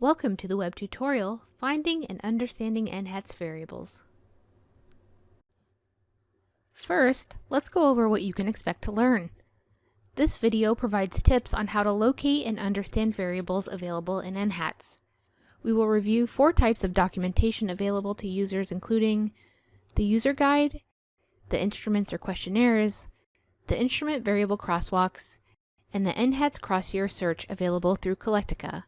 Welcome to the web tutorial, Finding and Understanding NHATS Variables. First, let's go over what you can expect to learn. This video provides tips on how to locate and understand variables available in NHATS. We will review four types of documentation available to users including the user guide, the instruments or questionnaires, the instrument variable crosswalks, and the NHATS cross-year search available through Colectica.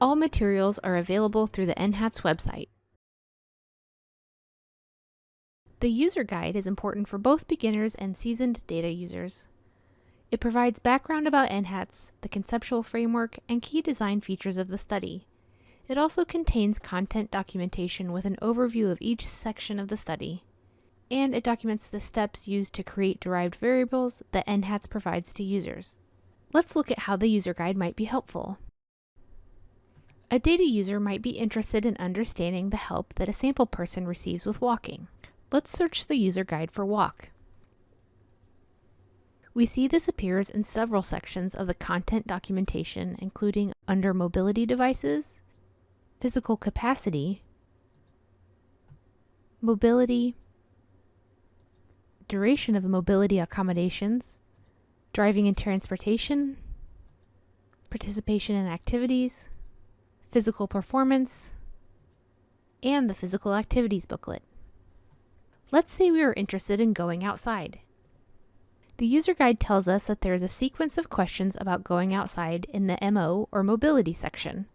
All materials are available through the NHATS website. The user guide is important for both beginners and seasoned data users. It provides background about NHATS, the conceptual framework, and key design features of the study. It also contains content documentation with an overview of each section of the study. And it documents the steps used to create derived variables that NHATS provides to users. Let's look at how the user guide might be helpful. A data user might be interested in understanding the help that a sample person receives with walking. Let's search the user guide for walk. We see this appears in several sections of the content documentation, including under mobility devices, physical capacity, mobility, duration of mobility accommodations, driving and transportation, participation in activities, physical performance, and the physical activities booklet. Let's say we are interested in going outside. The user guide tells us that there is a sequence of questions about going outside in the MO or mobility section.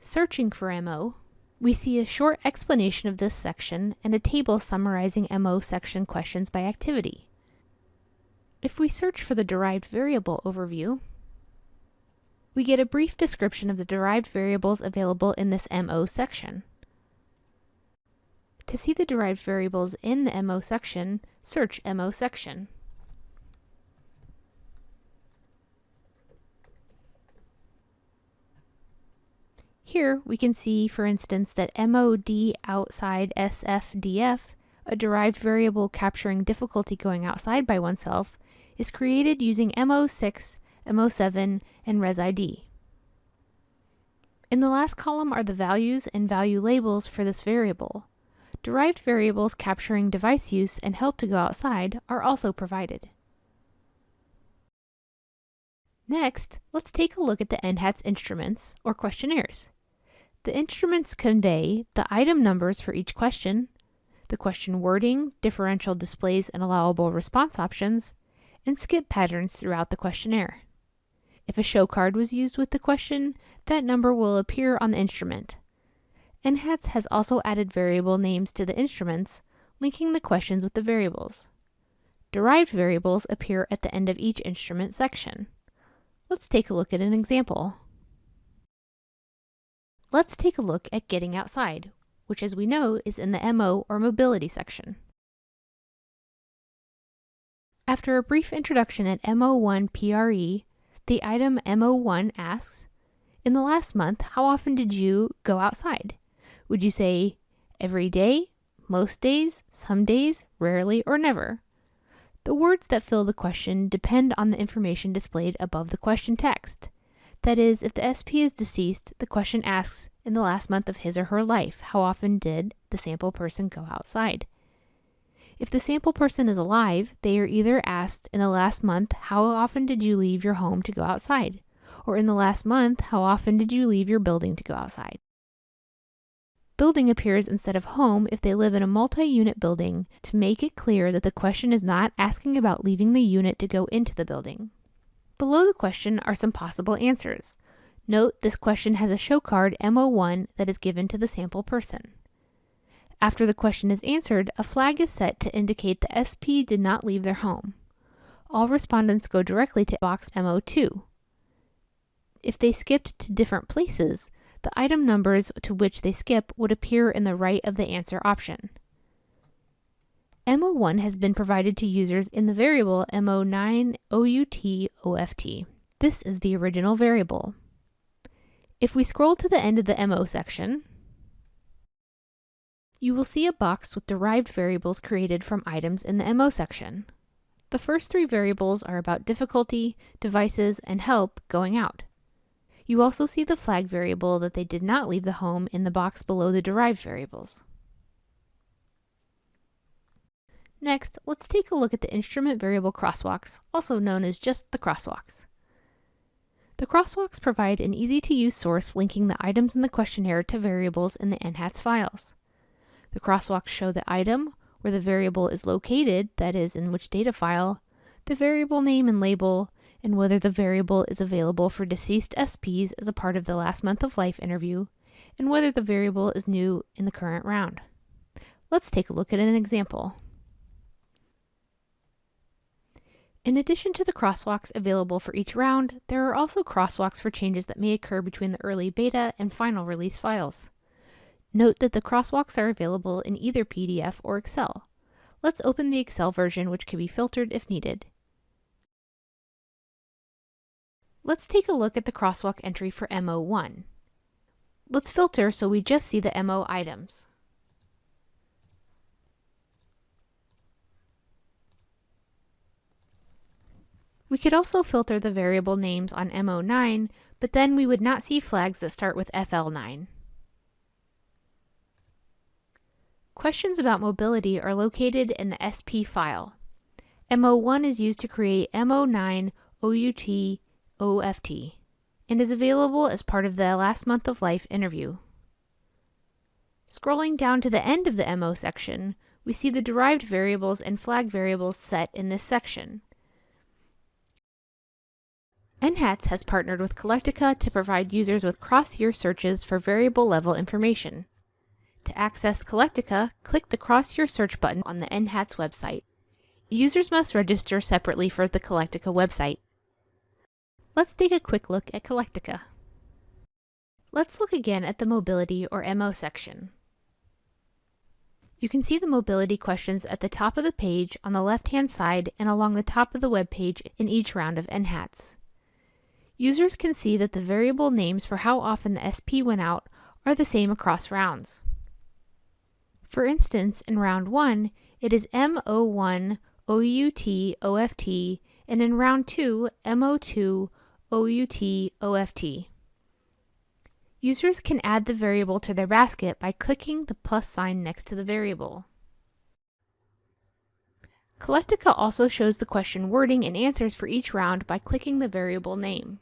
Searching for MO, we see a short explanation of this section and a table summarizing MO section questions by activity. If we search for the derived variable overview, we get a brief description of the derived variables available in this MO section. To see the derived variables in the MO section, search MO section. Here we can see, for instance, that MOD outside SFDF, a derived variable capturing difficulty going outside by oneself, is created using MO6 MO7, and ResID. In the last column are the values and value labels for this variable. Derived variables capturing device use and help to go outside are also provided. Next, let's take a look at the NHATS instruments, or questionnaires. The instruments convey the item numbers for each question, the question wording, differential displays and allowable response options, and skip patterns throughout the questionnaire. If a show card was used with the question, that number will appear on the instrument. NHATS has also added variable names to the instruments, linking the questions with the variables. Derived variables appear at the end of each instrument section. Let's take a look at an example. Let's take a look at getting outside, which as we know is in the MO or mobility section. After a brief introduction at MO1 PRE, the item MO1 asks, in the last month, how often did you go outside? Would you say every day, most days, some days, rarely, or never? The words that fill the question depend on the information displayed above the question text. That is, if the SP is deceased, the question asks, in the last month of his or her life, how often did the sample person go outside? If the sample person is alive, they are either asked in the last month, how often did you leave your home to go outside? Or in the last month, how often did you leave your building to go outside? Building appears instead of home if they live in a multi-unit building to make it clear that the question is not asking about leaving the unit to go into the building. Below the question are some possible answers. Note this question has a show card MO1 that is given to the sample person. After the question is answered, a flag is set to indicate the SP did not leave their home. All respondents go directly to box MO2. If they skipped to different places, the item numbers to which they skip would appear in the right of the answer option. MO1 has been provided to users in the variable MO9OUTOFT. This is the original variable. If we scroll to the end of the MO section, you will see a box with derived variables created from items in the MO section. The first three variables are about difficulty, devices, and help going out. You also see the flag variable that they did not leave the home in the box below the derived variables. Next, let's take a look at the instrument variable crosswalks, also known as just the crosswalks. The crosswalks provide an easy-to-use source linking the items in the questionnaire to variables in the NHATS files. The crosswalks show the item, where the variable is located, that is, in which data file, the variable name and label, and whether the variable is available for deceased SPs as a part of the last month of life interview, and whether the variable is new in the current round. Let's take a look at an example. In addition to the crosswalks available for each round, there are also crosswalks for changes that may occur between the early beta and final release files. Note that the crosswalks are available in either PDF or Excel. Let's open the Excel version which can be filtered if needed. Let's take a look at the crosswalk entry for MO1. Let's filter so we just see the MO items. We could also filter the variable names on MO9, but then we would not see flags that start with FL9. Questions about mobility are located in the SP file. MO1 is used to create MO9 OUT OFT and is available as part of the last month of life interview. Scrolling down to the end of the MO section, we see the derived variables and flag variables set in this section. NHATS has partnered with Colectica to provide users with cross-year searches for variable level information. To access Colectica, click the Cross-Year Search button on the NHATS website. Users must register separately for the Colectica website. Let's take a quick look at Colectica. Let's look again at the Mobility or MO section. You can see the mobility questions at the top of the page on the left-hand side and along the top of the web page in each round of NHATS. Users can see that the variable names for how often the SP went out are the same across rounds. For instance, in round 1, it is MO1 OUT OFT, and in round 2, MO2 OUT OFT. Users can add the variable to their basket by clicking the plus sign next to the variable. Colectica also shows the question wording and answers for each round by clicking the variable name.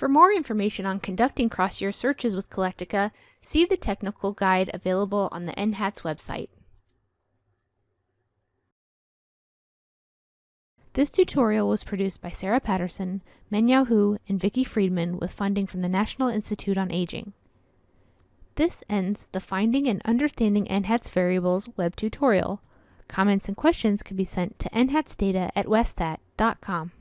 For more information on conducting cross-year searches with Colectica, see the technical guide available on the NHATS website. This tutorial was produced by Sarah Patterson, Mengyao Hu, and Vicki Freedman with funding from the National Institute on Aging. This ends the Finding and Understanding NHATS Variables web tutorial. Comments and questions can be sent to nhatsdata at westat.com.